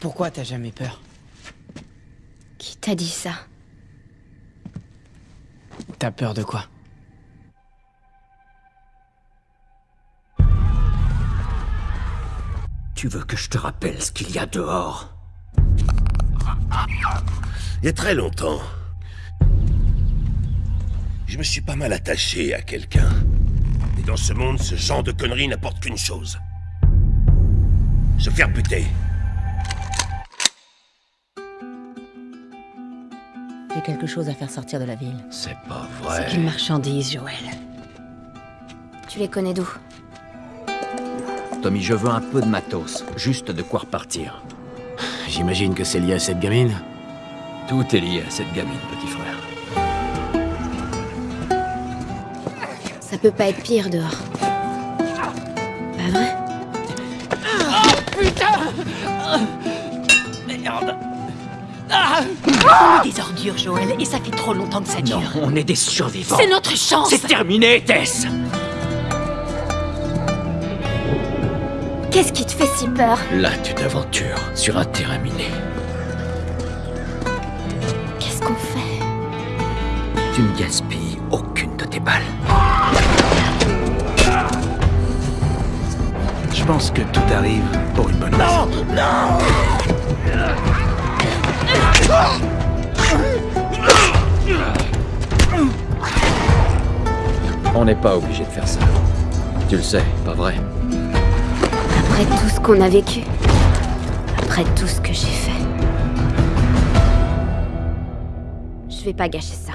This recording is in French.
Pourquoi t'as jamais peur Qui t'a dit ça T'as peur de quoi Tu veux que je te rappelle ce qu'il y a dehors Il y a très longtemps, je me suis pas mal attaché à quelqu'un. Et dans ce monde, ce genre de conneries n'apporte qu'une chose. Se faire buter. J'ai quelque chose à faire sortir de la ville. C'est pas C'est vrai. une marchandise, Joël. Tu les connais d'où? Tommy, je veux un peu de matos, juste de quoi repartir. J'imagine que c'est lié à cette gamine? Tout est lié à cette gamine, petit frère. Ça peut pas être pire dehors. Pas vrai? On est des ordures, Joël, et ça fait trop longtemps que ça dure. Non, on est des survivants. C'est notre chance C'est terminé, Tess Qu'est-ce qui te fait si peur? Là, tu t'aventures sur un terrain miné. Qu'est-ce qu'on fait? Tu ne gaspilles aucune de tes balles. Je pense que tout arrive pour une bonne raison. On n'est pas obligé de faire ça. Tu le sais, pas vrai Après tout ce qu'on a vécu Après tout ce que j'ai fait Je vais pas gâcher ça.